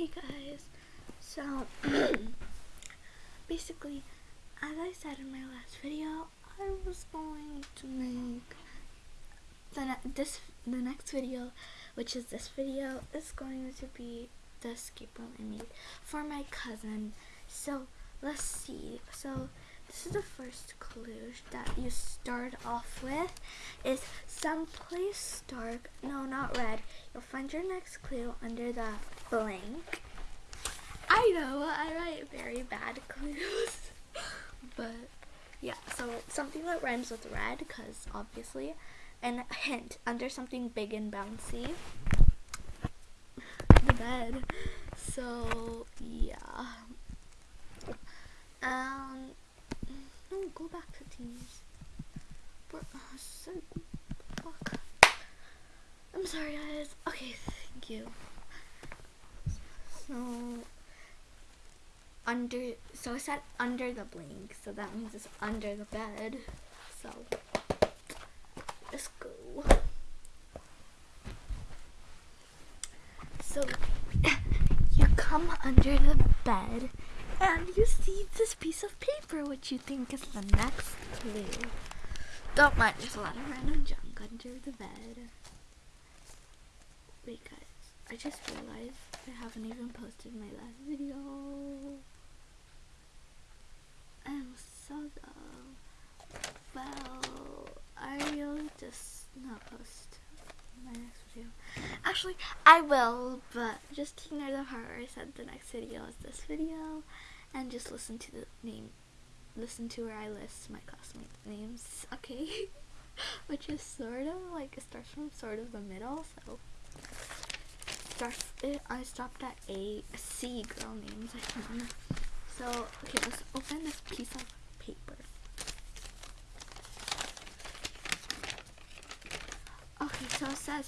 Hey guys, so basically, as I said in my last video, I was going to make the ne- this the next video, which is this video, is going to be the escape room I made for my cousin. So let's see. So this is the first clue that you start off with is someplace dark. No, not red. You'll find your next clue under the blank. I know I write very bad clues, but yeah. So something that rhymes with red, because obviously, and a hint under something big and bouncy. The bed. So yeah. Um. No, go back to teams. But, uh, so, fuck. I'm sorry, guys. Okay, thank you. So, under, so I said under the blink, so that means it's under the bed. So, let's go. So, you come under the bed and you see this piece of paper, which you think is the next clue. Don't mind, there's a lot of random junk under the bed. Wait, guys, I just realized I haven't even posted my last video. I'm so dumb. Well, I'll just not post my next video. Actually, I will, but just ignore the part where I said the next video is this video, and just listen to the name, listen to where I list my classmates' names, okay? Which is sort of like it starts from sort of the middle, so starts. It, I stopped at A, C girl names. I think. So okay, let's open this piece of paper. Okay, so it says,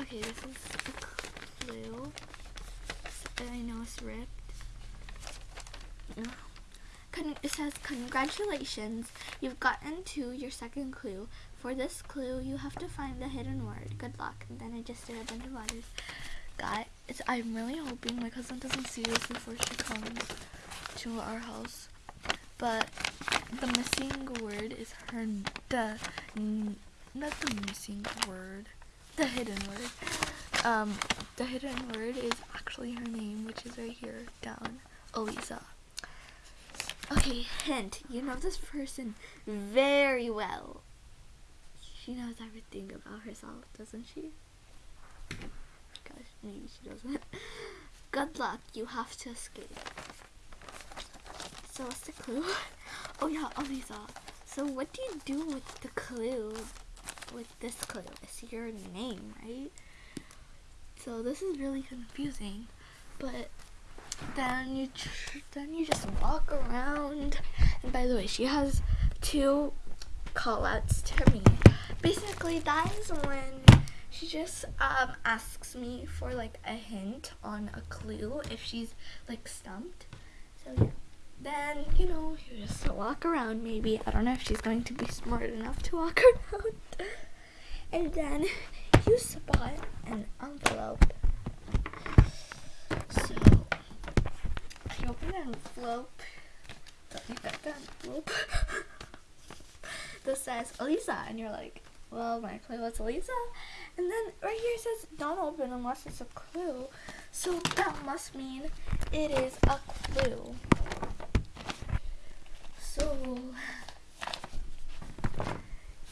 okay, this is a clue. I know it's ripped. Con it says, congratulations, you've gotten to your second clue. For this clue, you have to find the hidden word. Good luck. And then I just did a bunch of letters. I'm really hoping my cousin doesn't see this before she comes to our house. But the missing word is her, the, not the missing word, the hidden word. Um, the hidden word is actually her name, which is right here down, Elisa. Okay, hint. You know this person very well. She knows everything about herself, doesn't she? Maybe she doesn't. Good luck. You have to escape. So what's the clue? Oh yeah, oh, Elisa. So what do you do with the clue? With this clue? It's your name, right? So this is really confusing. But then you then you just walk around. And by the way, she has two call outs to me. Basically, that is when she just um, asks me for like a hint on a clue if she's like stumped. So yeah. Then, you know, you just walk around maybe. I don't know if she's going to be smart enough to walk around. And then you spot an envelope. So you open the envelope. You got the envelope. that says Elisa and you're like, well my clue was Elisa and then right here it says don't open unless it's a clue. So that must mean it is a clue. So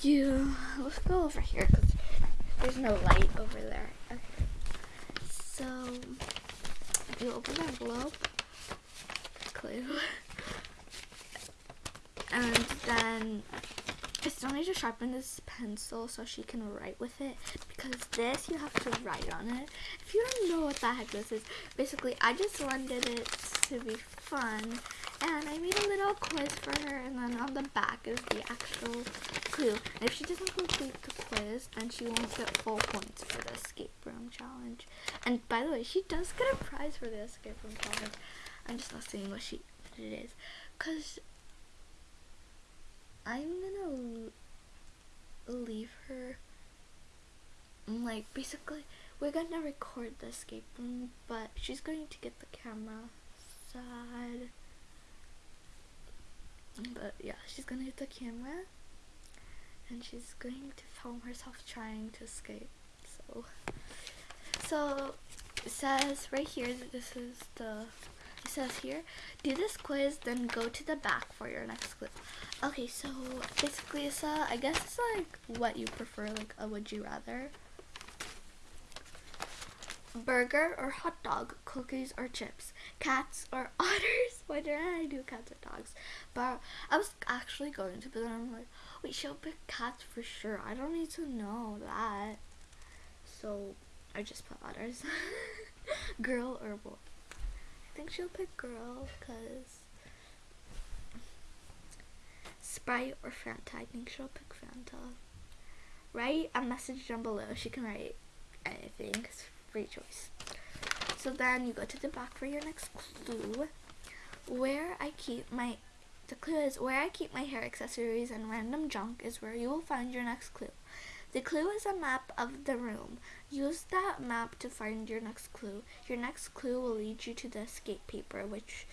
you let's go over here because there's no light over there. Okay. So you open the envelope, clue, and then I still need to sharpen this pencil so she can write with it because this you have to write on it. If you don't know what the heck this is, basically I just wanted it to be fun and I made a little quiz for her and then on the back is the actual clue. And if she doesn't complete the quiz, then she won't get full points for the escape room challenge. And by the way, she does get a prize for the escape room challenge. I'm just not saying what she what it is. Cause I'm gonna leave her like basically we're gonna record the escape room, but she's going to get the camera side. But yeah, she's gonna get the camera and she's going to film herself trying to escape. So, so it says right here that this is the. It says here, do this quiz, then go to the back for your next quiz. Okay, so basically, it's uh, I guess it's like what you prefer, like a would you rather. Burger or hot dog, cookies or chips, cats or otters. Why did I do cats or dogs? But I was actually going to, but then I'm like, wait, she'll pick cats for sure. I don't need to know that. So I just put otters. girl or boy. I think she'll pick girl because Sprite or Fanta. I think she'll pick Fanta. Write a message down below. She can write anything. Free choice. So then you go to the back for your next clue. Where I keep my the clue is where I keep my hair accessories and random junk is where you will find your next clue. The clue is a map of the room. Use that map to find your next clue. Your next clue will lead you to the escape paper, which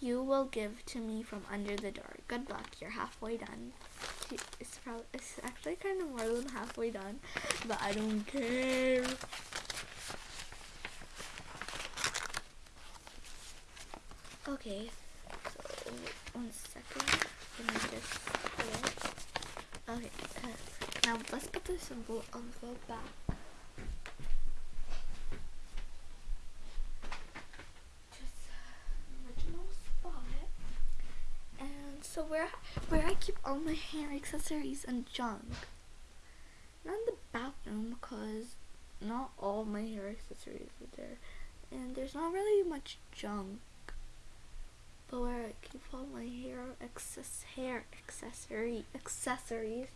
you will give to me from under the door. Good luck. You're halfway done. It's probably it's actually kind of more than halfway done, but I don't care. Okay, so one second. Just it. Okay, now let's put the symbol on the back. Just uh, original spot. And so where where I keep all my hair accessories and junk. Not in the bathroom because not all my hair accessories are there. And there's not really much junk. But where I keep all my hair access hair accessory accessories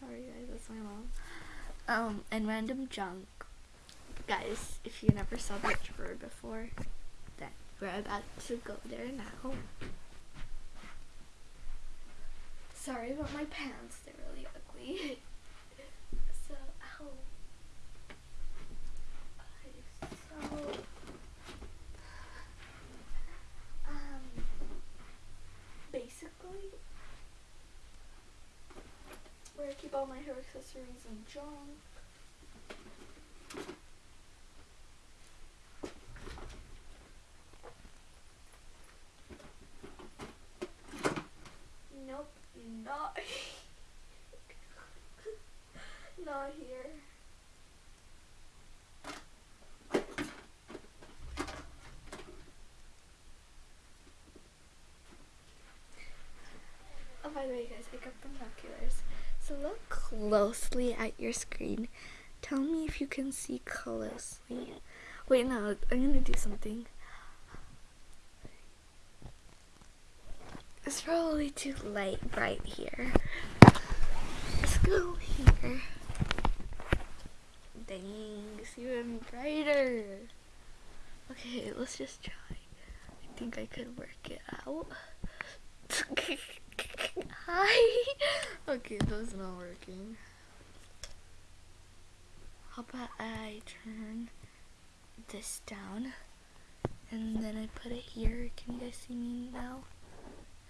Sorry guys, that's my mom. Um, and random junk. Guys, if you never saw that drawer before, then we're about to go there now. Sorry about my pants, they're really ugly. so, ow. Okay, so, um, basically, where I keep all my hair accessories and junk. Nope, not not here. Oh, by the way, guys, I got binoculars. So look closely at your screen. Tell me if you can see closely. Wait, no, I'm gonna do something. It's probably too light right here. Let's go here. Dang, it's even brighter. Okay, let's just try. I think I could work it out. Hi. okay, that's not working. How about I turn this down and then I put it here. Can you guys see me now?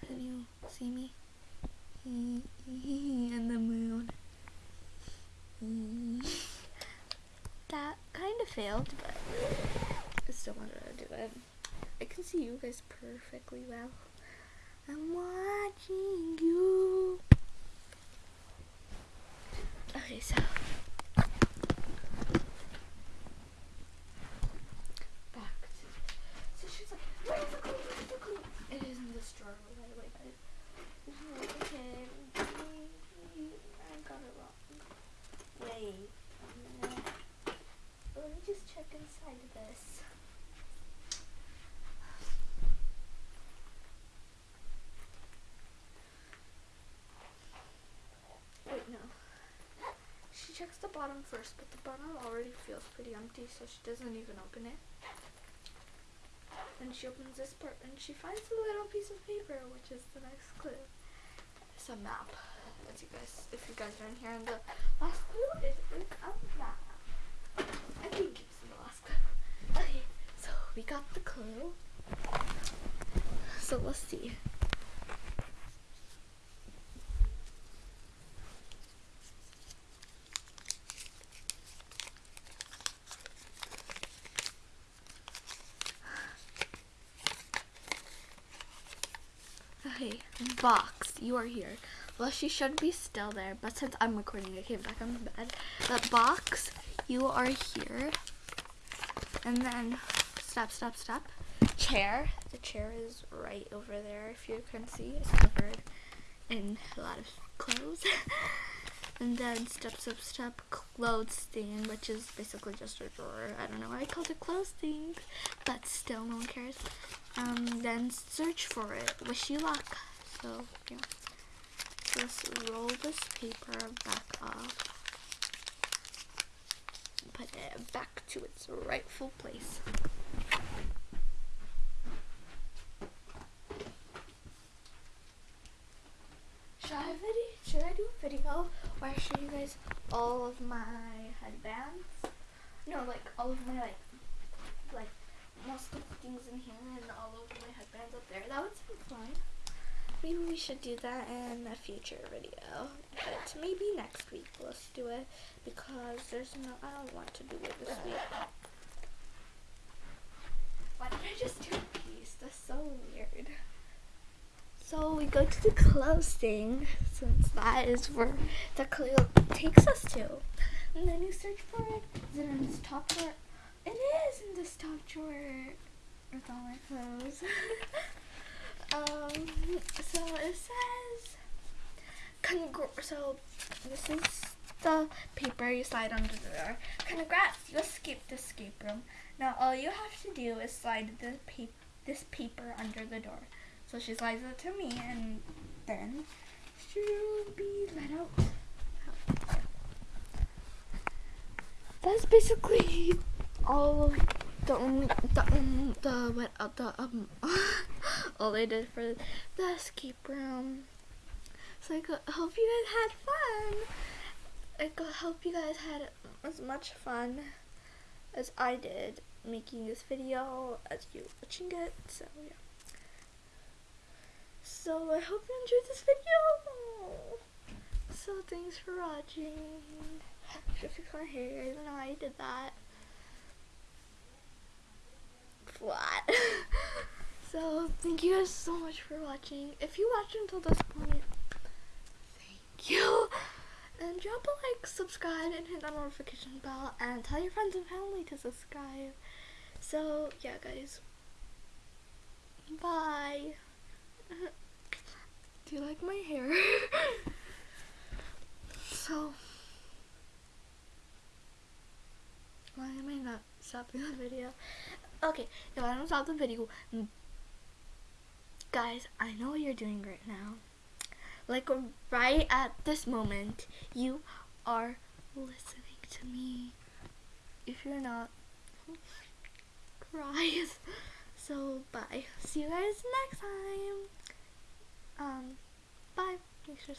Can you see me? And the moon. That kind of failed, but I still wanted to do it. I can see you guys perfectly well. I'm watching you. Okay, so back to so she's like, where's the clue? Where's the clue? It is in this drawer, by the way, guys. Okay, I got it wrong. Wait. Let me just check inside of this. Wait, no. She checks the bottom first, but the bottom already feels pretty empty, so she doesn't even open it. And she opens this part, and she finds a little piece of paper, which is the next clue. It's a map. as you guys, if you guys hear in the last clue, is in map. I think it's the last clue. Okay, so we got the clue. So let's see. Okay, box, you are here. Well, she should be still there, but since I'm recording, I came back on the bed. The box, you are here. And then, step, step, step. Chair, the chair is right over there, if you can see. It's covered in a lot of clothes. and then step, step, step, clothes thing, which is basically just a drawer. I don't know why I called it clothes thing, but still, no one cares um, then search for it. Wish you luck. So, yeah. Let's roll this paper back off. Put it back to its rightful place. Should I, video, should I do a video where I show you guys all of my headbands? No, like all of my like like most of the things in here and all of my headbands up there. That would be fun. Maybe we should do that in a future video. But maybe next week let's do it because there's no I don't want to do it this week. Why did I just do a piece? That's so weird. So we go to the closing since that is where the clue takes us to. And then you search for it. Is it in this top drawer? It is in this top drawer with all my clothes. um, so it says, Congr- so this is the paper you slide under the door. Congrats, you escaped the escape room. Now all you have to do is slide the pa- this paper under the door. So she slides it to me and then she'll be let out. That's basically all of the only the um, the what uh, the um all they did for the escape room. So I hope you guys had fun. I hope you guys had as much fun as I did making this video as you watching it. So yeah. So I hope you enjoyed this video. So thanks for watching. Should fix my hair. I don't know how I did that flat. so thank you guys so much for watching. If you watched until this point, thank you. And drop a like, subscribe, and hit that notification bell, and tell your friends and family to subscribe. So yeah, guys. Bye. Do you like my hair? so. Why am I not stopping the video? Okay, if I don't stop the video, guys, I know what you're doing right now. Like right at this moment, you are listening to me. If you're not, cries. So bye. See you guys next time. Um, bye. Make sure